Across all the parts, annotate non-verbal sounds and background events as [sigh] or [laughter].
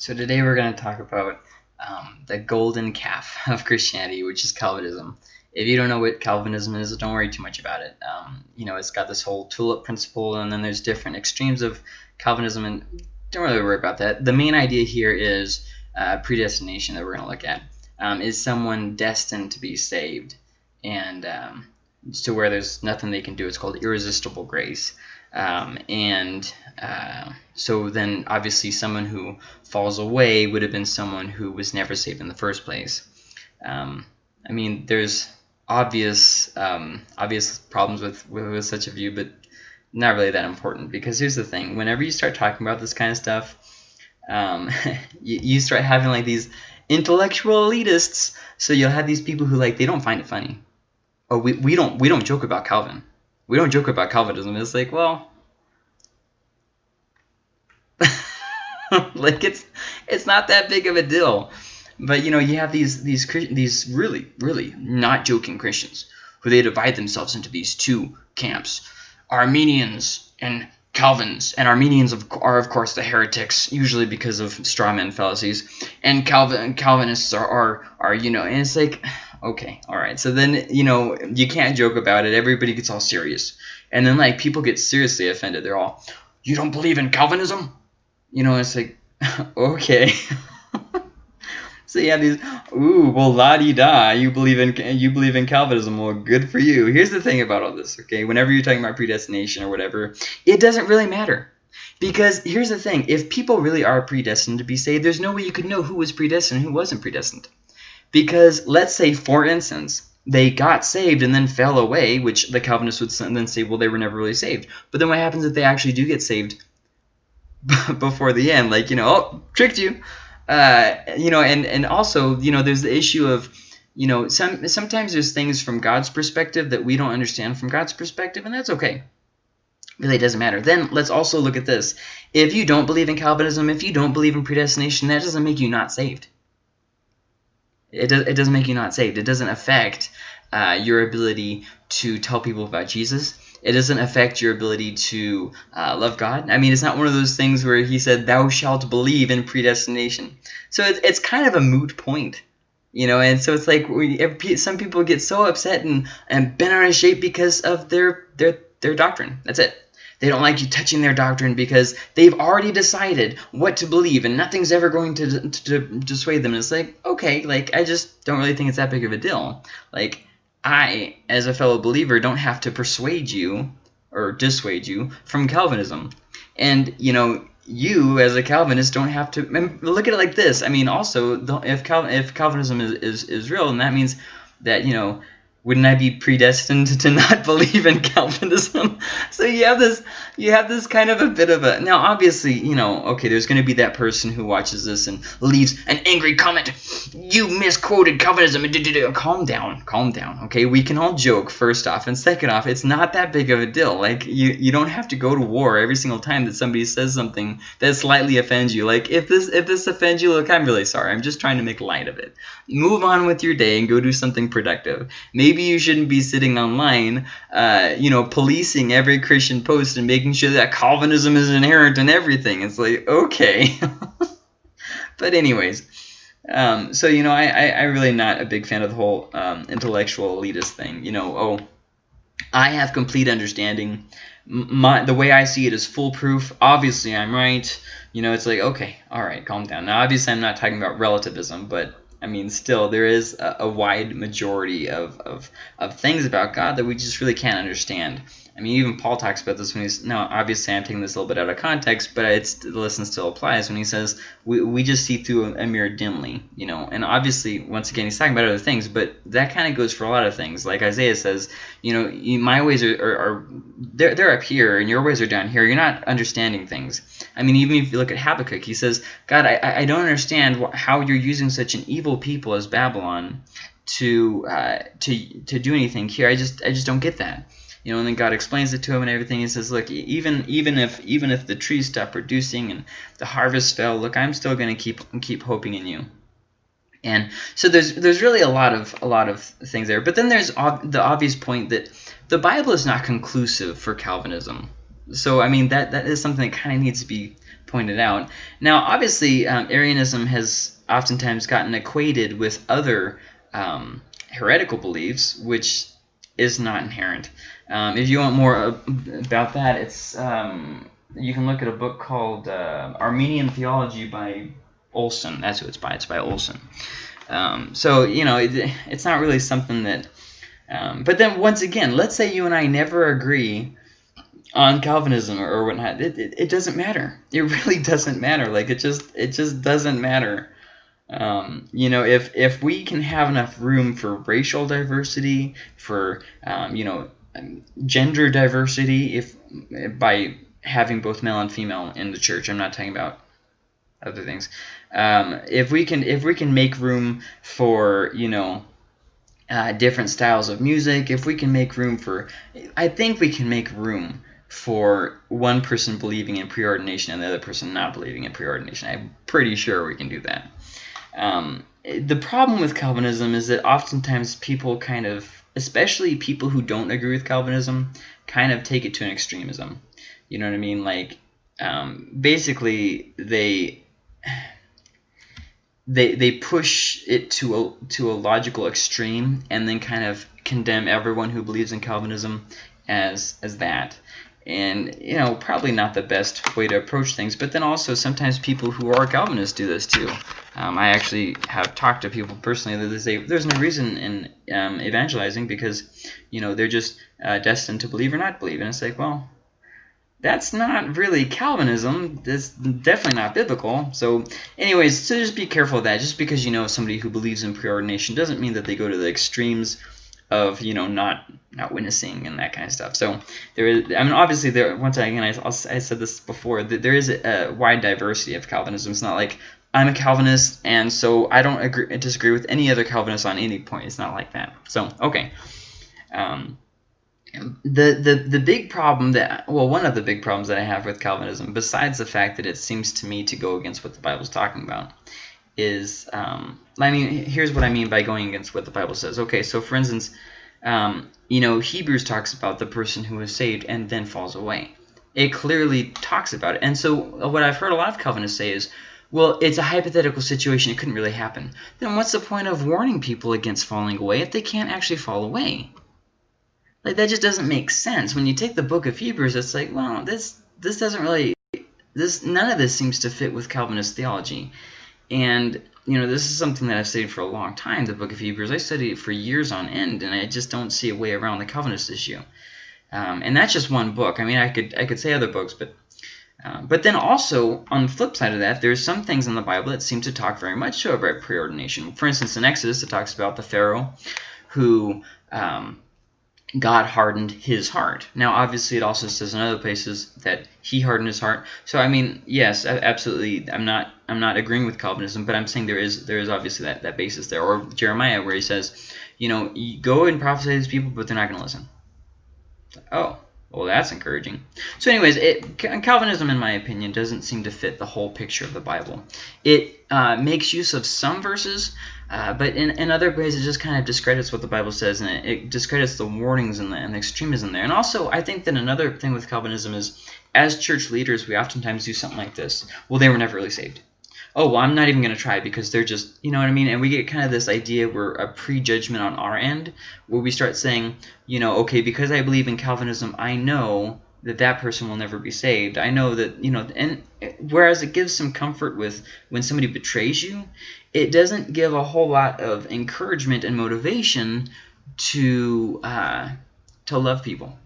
So today we're going to talk about um, the golden calf [laughs] of Christianity, which is Calvinism. If you don't know what Calvinism is, don't worry too much about it. Um, you know, it's got this whole tulip principle, and then there's different extremes of Calvinism, and don't really worry about that. The main idea here is uh, predestination that we're going to look at. Um, is someone destined to be saved, and um, to where there's nothing they can do. It's called irresistible grace. Um, and uh, so then obviously someone who falls away would have been someone who was never saved in the first place. Um, I mean, there's obvious um, obvious problems with, with, with such a view, but not really that important because here's the thing: whenever you start talking about this kind of stuff, um, [laughs] you, you start having like these intellectual elitists. So you'll have these people who like they don't find it funny. Oh, we, we don't we don't joke about Calvin we don't joke about Calvinism. It's like, well, [laughs] like it's it's not that big of a deal. But you know, you have these these these really really not joking Christians who they divide themselves into these two camps: Arminians and Calvins. And Arminians are of course the heretics, usually because of straw man fallacies, and Calvin Calvinists are are, are you know, and it's like okay, all right. So then, you know, you can't joke about it. Everybody gets all serious. And then, like, people get seriously offended. They're all, you don't believe in Calvinism? You know, it's like, [laughs] okay. [laughs] so you have these, ooh, well, la-di-da, you believe in you believe in Calvinism. Well, good for you. Here's the thing about all this, okay? Whenever you're talking about predestination or whatever, it doesn't really matter. Because here's the thing, if people really are predestined to be saved, there's no way you could know who was predestined and who wasn't predestined. Because let's say, for instance, they got saved and then fell away, which the Calvinists would then say, well, they were never really saved. But then what happens if they actually do get saved [laughs] before the end? Like, you know, oh, tricked you. Uh, you know, and, and also, you know, there's the issue of, you know, some sometimes there's things from God's perspective that we don't understand from God's perspective, and that's okay. Really doesn't matter. Then let's also look at this. If you don't believe in Calvinism, if you don't believe in predestination, that doesn't make you not saved. It, does, it doesn't make you not saved. It doesn't affect uh, your ability to tell people about Jesus. It doesn't affect your ability to uh, love God. I mean, it's not one of those things where he said, thou shalt believe in predestination. So it's, it's kind of a moot point. You know, and so it's like we, some people get so upset and, and bent out of shape because of their, their, their doctrine. That's it. They don't like you touching their doctrine because they've already decided what to believe and nothing's ever going to, to, to dissuade them. And it's like, okay, like, I just don't really think it's that big of a deal. Like, I, as a fellow believer, don't have to persuade you or dissuade you from Calvinism. And, you know, you as a Calvinist don't have to look at it like this. I mean, also, if, Calvin, if Calvinism is, is, is real, and that means that, you know, wouldn't I be predestined to [laughs] not believe in Calvinism? [laughs] so you have this, you have this kind of a bit of a. Now, obviously, you know, okay, there's going to be that person who watches this and leaves an angry comment. You misquoted Calvinism. Calm down, calm down. Okay, we can all joke first off, and second off, it's not that big of a deal. Like you, you don't have to go to war every single time that somebody says something that slightly offends you. Like if this, if this offends you, look, I'm really sorry. I'm just trying to make light of it. Move on with your day and go do something productive. Maybe maybe you shouldn't be sitting online, uh, you know, policing every Christian post and making sure that Calvinism is inherent in everything. It's like, okay. [laughs] but anyways, um, so, you know, I, I, I'm really not a big fan of the whole um, intellectual elitist thing. You know, oh, I have complete understanding. My, the way I see it is foolproof. Obviously, I'm right. You know, it's like, okay, all right, calm down. Now, obviously, I'm not talking about relativism, but I mean, still, there is a, a wide majority of, of, of things about God that we just really can't understand. I mean, even Paul talks about this when he's now. Obviously, I'm taking this a little bit out of context, but it's the lesson still applies when he says we, we just see through a mirror dimly, you know. And obviously, once again, he's talking about other things, but that kind of goes for a lot of things. Like Isaiah says, you know, you, my ways are, are, are, they're they're up here, and your ways are down here. You're not understanding things. I mean, even if you look at Habakkuk, he says, God, I I don't understand how you're using such an evil people as Babylon to uh, to to do anything here. I just I just don't get that you know, and then God explains it to him and everything. He says, look, even even if even if the trees stop producing and the harvest fell, look, I'm still going to keep keep hoping in you. And so there's there's really a lot of a lot of things there. But then there's the obvious point that the Bible is not conclusive for Calvinism. So I mean that that is something that kind of needs to be pointed out. Now, obviously, um, Arminianism has oftentimes gotten equated with other um, heretical beliefs, which is not inherent. Um, if you want more about that, it's um, you can look at a book called uh, Arminian Theology by Olson. That's who it's by. It's by Olson. Um, so you know, it, it's not really something that. Um, but then once again, let's say you and I never agree on Calvinism or, whatnot. It, it, it doesn't matter. It [laughs] really doesn't matter. Like it just it just doesn't matter. Um, you know, if if we can have enough room for racial diversity, for um, you know, gender diversity, if by having both male and female in the church, I'm not talking about other things. Um, if we can if we can make room for you know uh, different styles of music, if we can make room for, I think we can make room for one person believing in preordination and the other person not believing in preordination. I'm pretty sure we can do that. Um, the problem with Calvinism is that oftentimes people kind of, especially people who don't agree with Calvinism, kind of take it to an extremism. You know what I mean? Like, um, basically, they they they push it to a to a logical extreme and then kind of condemn everyone who believes in Calvinism as as that and you know probably not the best way to approach things but then also sometimes people who are Calvinists do this too um, I actually have talked to people personally that say there's no reason in um, evangelizing because you know they're just uh, destined to believe or not believe and it's like well that's not really Calvinism. That's definitely not biblical. So anyways, so just be careful of that. Just because you know somebody who believes in preordination doesn't mean that they go to the extremes of you know not not witnessing and that kind of stuff. So there is, I mean, obviously there. Once again, I, I said this before. There is a, a wide diversity of Calvinism. It's not like I'm a Calvinist and so I don't agree disagree with any other Calvinist on any point. It's not like that. So okay. Um, the, the the big problem that well one of the big problems that I have with Calvinism besides the fact that it seems to me to go against what the Bible's talking about is um, I mean here's what I mean by going against what the Bible says. Okay, so for instance, um, you know Hebrews talks about the person who is saved and then falls away. It clearly talks about it, and so what I've heard a lot of Calvinists say is, well, it's a hypothetical situation; it couldn't really happen. Then what's the point of warning people against falling away if they can't actually fall away? Like that just doesn't make sense. When you take the book of Hebrews, it's like, well, this this doesn't really this none of this seems to fit with Calvinist theology. And you know, this is something that I've studied for a long time, the book of Hebrews. I studied it for years on end, and I just don't see a way around the Calvinist issue. Um, and that's just one book. I mean, I could I could say other books, but uh, but then also on the flip side of that, there's some things in the Bible that seem to talk very much so about preordination. For instance, in Exodus, it talks about the Pharaoh who um, God hardened his heart. Now, obviously, it also says in other places that he hardened his heart. So, I mean, yes, absolutely. I'm not I'm not agreeing with Calvinism, but I'm saying there is there is obviously that, that basis there. Or Jeremiah, where he says, you know, go and prophesy to these people, but they're not going to listen. Oh, well, that's encouraging. So, anyways, it, Calvinism, in my opinion, doesn't seem to fit the whole picture of the Bible. It uh, makes use of some verses, uh, but in, in other ways, it just kind of discredits what the Bible says, and it, it discredits the warnings and the, and the extremism there. And also, I think that another thing with Calvinism is, as church leaders, we oftentimes do something like this. Well, they were never really saved. Oh, well, I'm not even going to try because they're just, you know what I mean? And we get kind of this idea where a prejudgment on our end, where we start saying, you know, okay, because I believe in Calvinism, I know that that person will never be saved. I know that, you know, and whereas it gives some comfort with when somebody betrays you, it doesn't give a whole lot of encouragement and motivation to uh, to love people.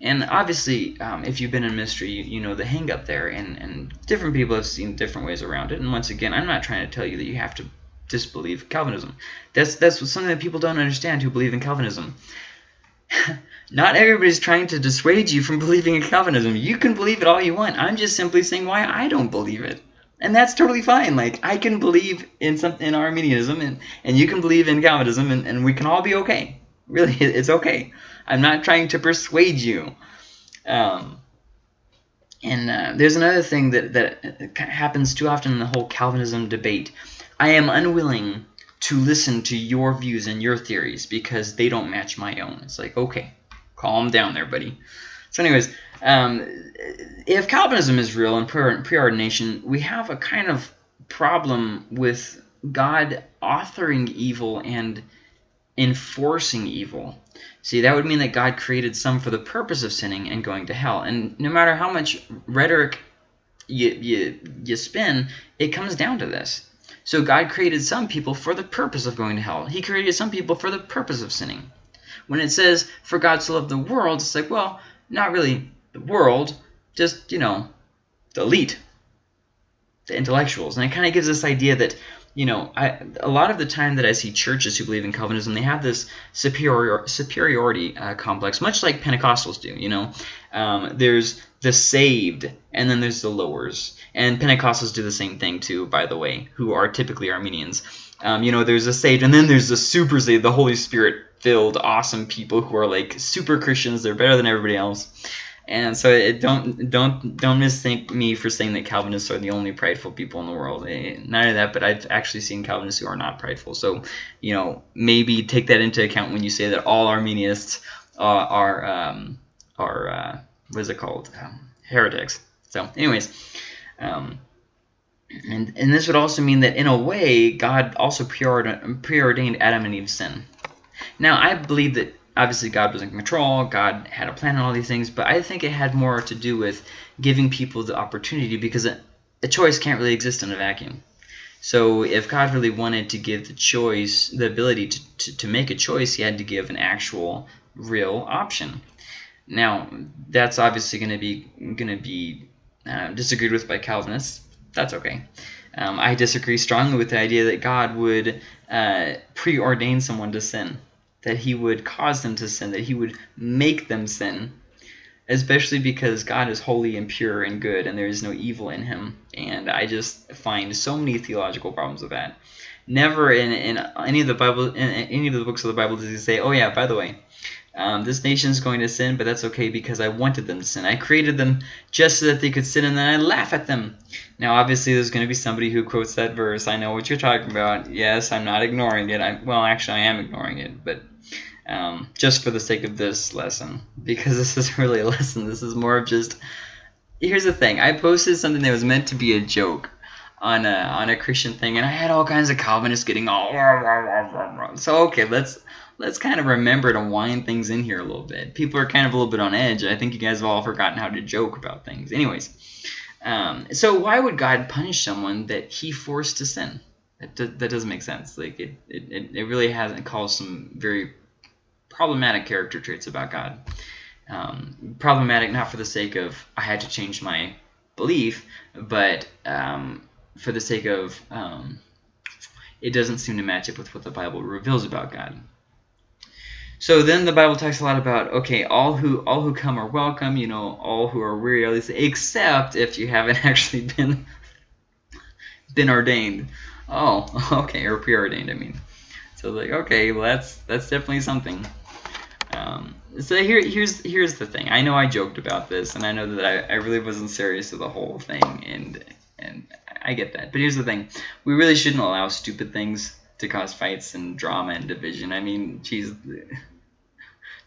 And obviously, um, if you've been in ministry, you, you know the hang up there, and, and different people have seen different ways around it. And once again, I'm not trying to tell you that you have to disbelieve Calvinism. That's that's something that people don't understand who believe in Calvinism. [laughs] Not everybody's trying to dissuade you from believing in Calvinism. You can believe it all you want. I'm just simply saying why I don't believe it. And that's totally fine. Like I can believe in something in Arminianism and, and you can believe in Calvinism and, and we can all be okay. Really, [laughs] it's okay. I'm not trying to persuade you. Um, and uh, there's another thing that, that happens too often in the whole Calvinism debate. I am unwilling to listen to your views and your theories because they don't match my own. It's like, okay, calm down there, buddy. So anyways, um, if Calvinism is real and preordination, we have a kind of problem with God authoring evil and enforcing evil. See, that would mean that God created some for the purpose of sinning and going to hell. And no matter how much rhetoric you, you, you spin, it comes down to this. So God created some people for the purpose of going to hell. He created some people for the purpose of sinning. When it says, for God to love the world, it's like, well, not really the world, just, you know, the elite, the intellectuals. And it kind of gives this idea that you know, I, a lot of the time that I see churches who believe in Calvinism, they have this superior superiority uh, complex, much like Pentecostals do. You know, um, there's the saved, and then there's the lowers, and Pentecostals do the same thing too, by the way, who are typically Arminians. Um, you know, there's the saved, and then there's the super saved, the Holy Spirit filled, awesome people who are like super Christians. They're better than everybody else. And so it, don't don't don't misthink me for saying that Calvinists are the only prideful people in the world. Eh, of that, but I've actually seen Calvinists who are not prideful. So you know maybe take that into account when you say that all Arminians uh, are um, are uh, what is it called um, heretics. So anyways. Um, and, and this would also mean that in a way, God also preordained Adam and Eve's sin. Now, I believe that obviously God was in control, God had a plan on all these things, but I think it had more to do with giving people the opportunity because a, a choice can't really exist in a vacuum. So if God really wanted to give the choice, the ability to, to, to make a choice, he had to give an actual real option. Now, that's obviously going to be going to be uh, disagreed with by Calvinists. That's okay. Um, I disagree strongly with the idea that God would uh, preordain someone to sin that he would cause them to sin, that he would make them sin, especially because God is holy and pure and good and there is no evil in him. And I just find so many theological problems with that. Never in, in any of the Bible, in any of the books of the Bible does he say, oh yeah, by the way, um, this nation is going to sin, but that's okay because I wanted them to sin. I created them just so that they could sin, and then I laugh at them. Now, obviously, there's going to be somebody who quotes that verse. I know what you're talking about. Yes, I'm not ignoring it. I, well, actually, I am ignoring it, but um, just for the sake of this lesson because [laughs] this isn't really a lesson. This is more of just here's the thing. I posted something that was meant to be a joke on a on a Christian thing, and I had all kinds of Calvinists getting all so okay. Let's let's kind of remember to wind things in here a little bit. People are kind of a little bit on edge. I think you guys have all forgotten how to joke about things. Anyways, um, so why would God punish someone that He forced to sin? That, that doesn't make sense. Like it, it, it really hasn't caused some very problematic character traits about God. Um, problematic not for the sake of I had to change my belief, but um, for the sake of um, it doesn't seem to match up with what the Bible reveals about God. So then the Bible talks a lot about okay, all who all who come are welcome. You know, all who are weary least, except if you haven't [laughs] actually been been ordained. Oh, [laughs] okay, or preordained. I mean, so like okay, well that's that's definitely something. Um, so here, here's here's the thing. I know I joked about this, and I know that I, I really wasn't serious with the whole thing, and and I get that. But here's the thing: we really shouldn't allow stupid things to cause fights and drama and division. I mean, geez,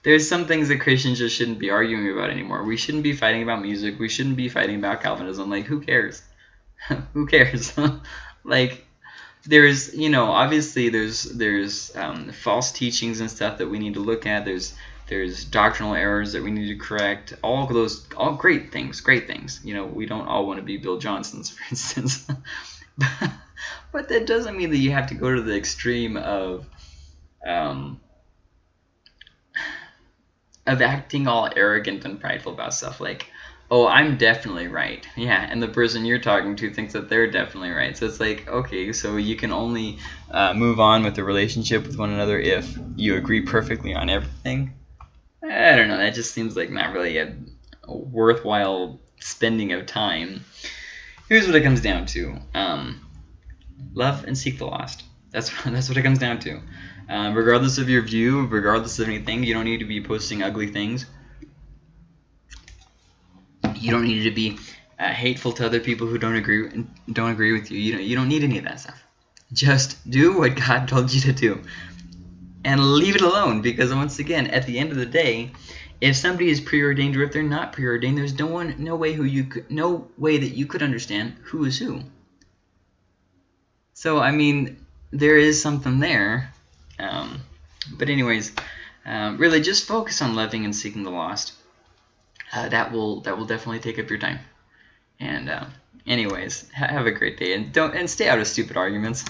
there's some things that Christians just shouldn't be arguing about anymore. We shouldn't be fighting about music. We shouldn't be fighting about Calvinism. Like, who cares? [laughs] who cares? [laughs] like, there's you know obviously there's there's um, false teachings and stuff that we need to look at. There's there's doctrinal errors that we need to correct. All those all great things great things. You know we don't all want to be bill johnsons [laughs] for instance. [laughs] But that doesn't mean that you have to go to the extreme of um, of acting all arrogant and prideful about stuff. Like oh, I'm definitely right. Yeah, and the person you're talking to thinks that they're definitely right. So it's like, okay, so you can only uh, move on with the relationship with one another if you agree perfectly on everything. I don't know. That just seems like not really a, a worthwhile spending of time. Here's what it comes down to: um, love and seek the lost. That's [laughs] that's what it comes down to. Um, regardless of your view, regardless of anything, you don't need to be posting ugly things you don't need to be uh, hateful to other people who don't agree don't agree with you. You don't, you don't need any of that stuff. Just do what God [laughs] told you to do and leave it alone because once again, at the end of the day, if somebody is preordained or if they're not preordained, there's no one, no way who you could, no way that you could understand who is who. So I mean, there is something there. Um, but anyways, um, really just focus on loving and seeking the lost. Uh, that will that will definitely take up your time. And uh, anyways, ha have a great day and don't and stay out of stupid arguments.